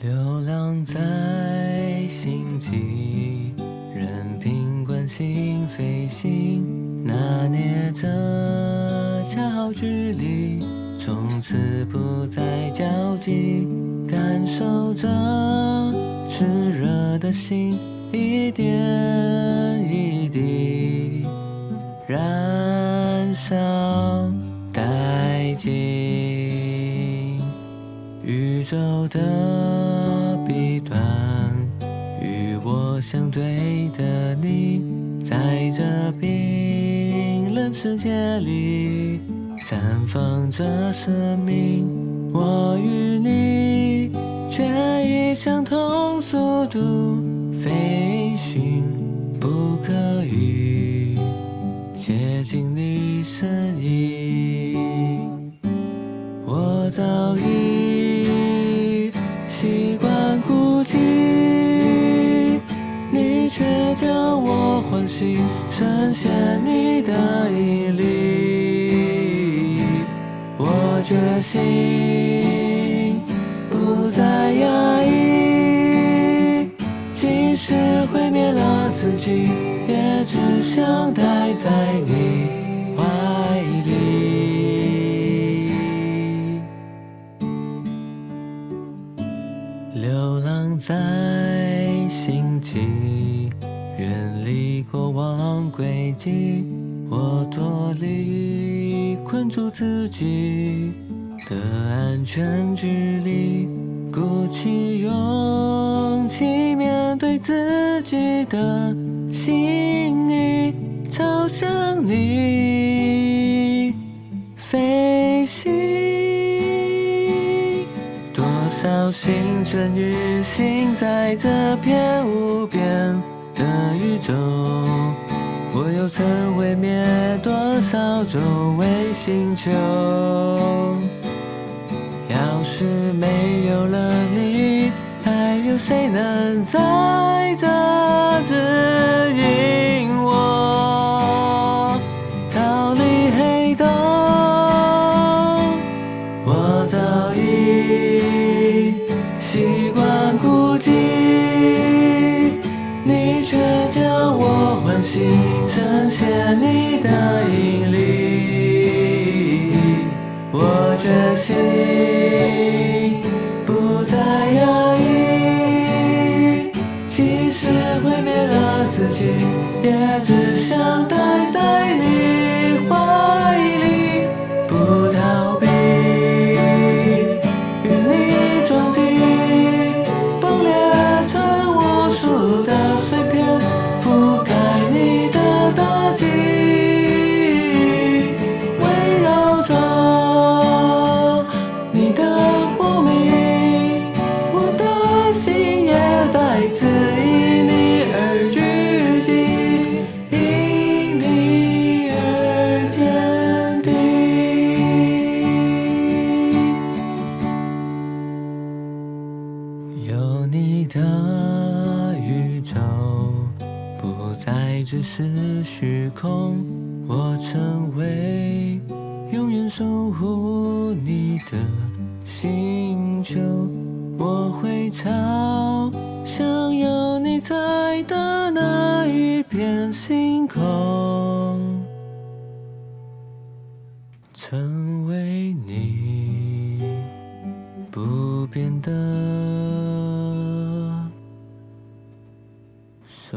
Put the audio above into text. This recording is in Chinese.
流浪在星际，任凭惯性飞行，拿捏着恰好距离，从此不再交集，感受着炽热的心一点一滴燃烧殆尽，宇宙的彼端，与我相对的你，在这冰冷世界里绽放着生命。我与你却以相同速度飞行，不可以接近你身影。我早已将我唤醒，深陷你的引力。我决心不再压抑，即使毁灭了自己，也只想待在你怀里。流浪在星际，离过往轨迹，我脱离困住自己的安全距离，鼓起勇气面对自己的心意，朝向你飞行。多少星辰运行在这片无边的宇宙，我又曾毁灭多少周围星球？要是没有了你，还有谁能在这指引我逃离黑洞？我早已心我唤醒，深陷你的引力。我决心不再压抑，即使毁灭了自己，也只想待在你怀里，的宇宙，不再只是虚空。我成为永远守护你的星球，我会朝向有你在的那一片星空，成为你不变的走